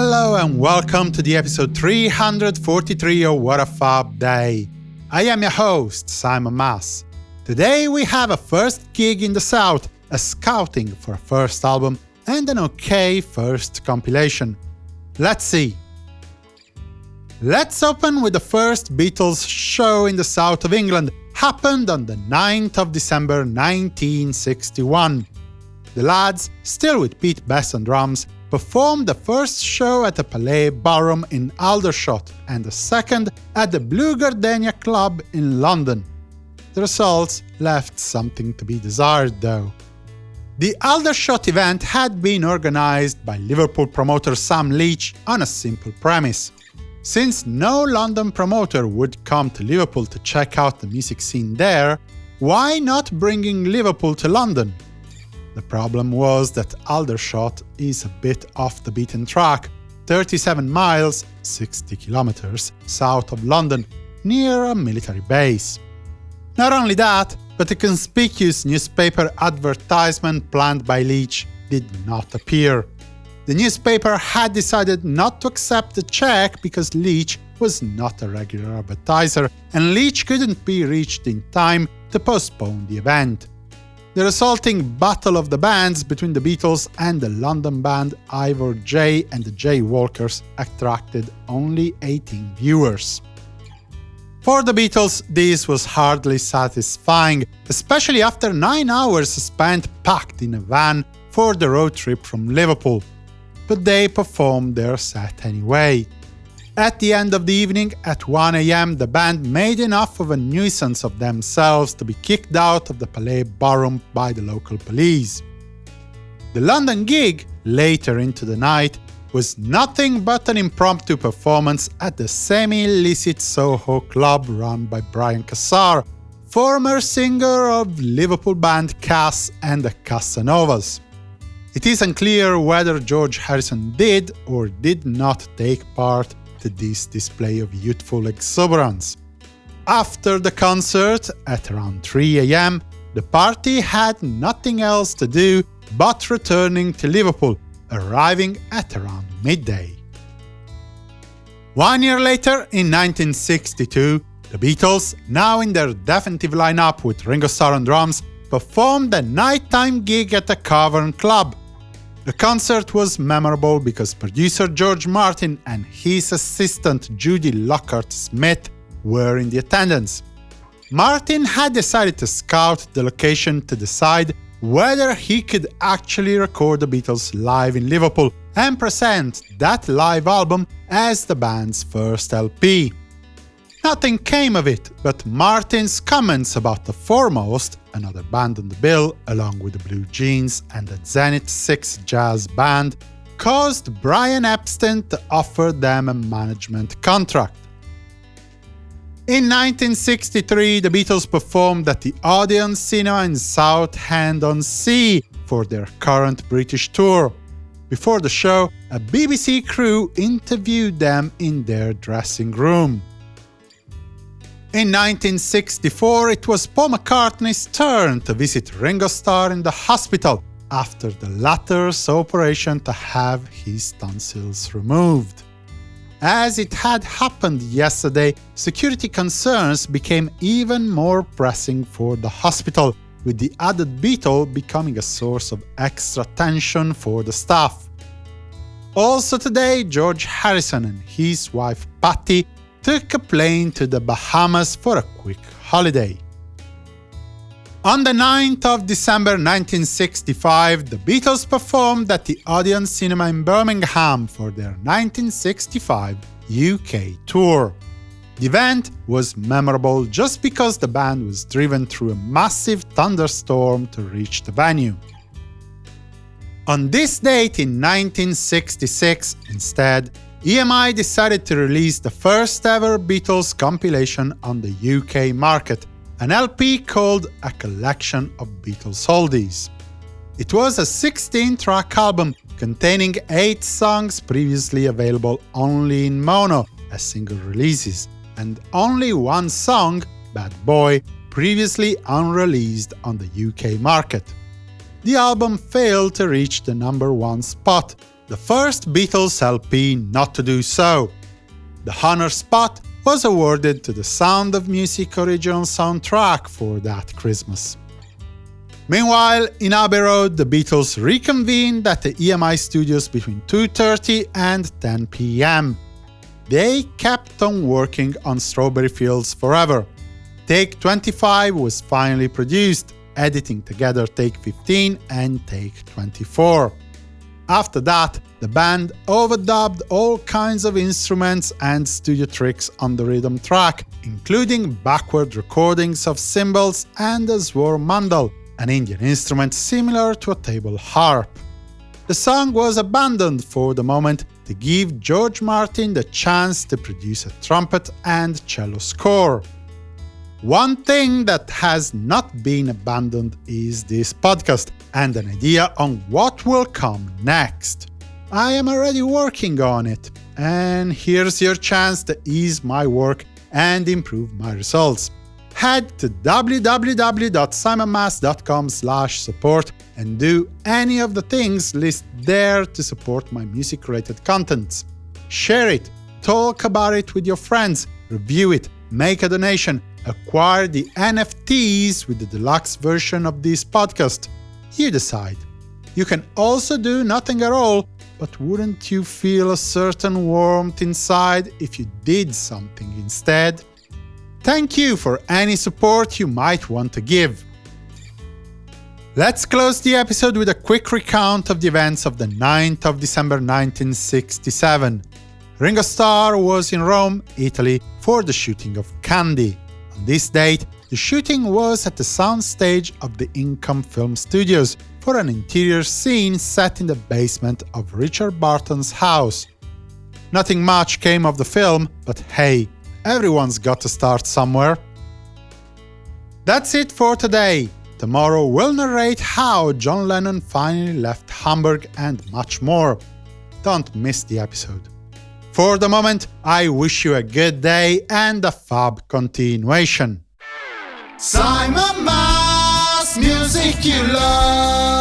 Hello and welcome to the episode 343 of What a Fab Day. I am your host, Simon Mas. Today we have a first gig in the South, a scouting for a first album, and an okay first compilation. Let's see. Let's open with the first Beatles show in the south of England, happened on the 9th of December 1961. The lads, still with Pete Best on drums, performed the first show at the Palais Ballroom in Aldershot and the second at the Blue Gardenia Club in London. The results left something to be desired, though. The Aldershot event had been organized by Liverpool promoter Sam Leach on a simple premise. Since no London promoter would come to Liverpool to check out the music scene there, why not bringing Liverpool to London? The problem was that Aldershot is a bit off the beaten track, 37 miles 60 kilometers south of London, near a military base. Not only that, but a conspicuous newspaper advertisement planned by Leach did not appear. The newspaper had decided not to accept the check because Leach was not a regular advertiser, and Leach couldn't be reached in time to postpone the event. The resulting battle of the bands between the Beatles and the London band Ivor Jay and the Jaywalkers attracted only 18 viewers. For the Beatles, this was hardly satisfying, especially after nine hours spent packed in a van for the road trip from Liverpool. But they performed their set anyway. At the end of the evening, at 1am, the band made enough of a nuisance of themselves to be kicked out of the Palais Ballroom by the local police. The London gig, later into the night, was nothing but an impromptu performance at the semi-illicit Soho club run by Brian Casser, former singer of Liverpool band Cass and the Cassanovas. It is unclear whether George Harrison did or did not take part this display of youthful exuberance. After the concert, at around 3 am, the party had nothing else to do but returning to Liverpool, arriving at around midday. One year later, in 1962, the Beatles, now in their definitive lineup with Ringo Starr on drums, performed a nighttime gig at the Cavern Club, the concert was memorable because producer George Martin and his assistant Judy Lockhart Smith were in the attendance. Martin had decided to scout the location to decide whether he could actually record the Beatles live in Liverpool and present that live album as the band's first LP. Nothing came of it, but Martin's comments about the Fourmost, another band on the bill, along with the Blue Jeans and the Zenith 6 Jazz Band, caused Brian Epstein to offer them a management contract. In 1963, the Beatles performed at the Odeon Cinema in Southend-on-Sea for their current British tour. Before the show, a BBC crew interviewed them in their dressing room. In 1964, it was Paul McCartney's turn to visit Ringo Starr in the hospital after the latter's operation to have his tonsils removed. As it had happened yesterday, security concerns became even more pressing for the hospital, with the added Beatle becoming a source of extra tension for the staff. Also today, George Harrison and his wife Pattie took a plane to the Bahamas for a quick holiday. On the 9th of December 1965, the Beatles performed at the Odeon Cinema in Birmingham for their 1965 UK tour. The event was memorable just because the band was driven through a massive thunderstorm to reach the venue. On this date in 1966, instead, EMI decided to release the first ever Beatles compilation on the UK market, an LP called A Collection of Beatles Oldies. It was a 16-track album containing 8 songs previously available only in mono as single releases, and only one song, Bad Boy, previously unreleased on the UK market. The album failed to reach the number one spot, the first Beatles LP not to do so. The honor spot was awarded to the Sound of Music original soundtrack for that Christmas. Meanwhile, in Abbey Road, the Beatles reconvened at the EMI studios between 2.30 and 10 pm. They kept on working on Strawberry Fields forever. Take 25 was finally produced, editing together Take 15 and Take 24. After that, the band overdubbed all kinds of instruments and studio tricks on the rhythm track, including backward recordings of cymbals and a swarmandal, an Indian instrument similar to a table harp. The song was abandoned for the moment to give George Martin the chance to produce a trumpet and cello score. One thing that has not been abandoned is this podcast and an idea on what will come next. I am already working on it, and here's your chance to ease my work and improve my results. Head to www.simonmas.com support and do any of the things listed there to support my music-related contents. Share it, talk about it with your friends, review it, make a donation, acquire the NFTs with the deluxe version of this podcast. You decide. You can also do nothing at all, but wouldn't you feel a certain warmth inside if you did something instead? Thank you for any support you might want to give. Let's close the episode with a quick recount of the events of the 9th of December 1967. Ringo Starr was in Rome, Italy, for the shooting of Candy. On this date, the shooting was at the soundstage of the Income Film Studios for an interior scene set in the basement of Richard Barton's house. Nothing much came of the film, but hey, everyone's got to start somewhere. That's it for today. Tomorrow we'll narrate how John Lennon finally left Hamburg and much more. Don't miss the episode. For the moment, I wish you a good day and a fab continuation. Simon Mas, music you love.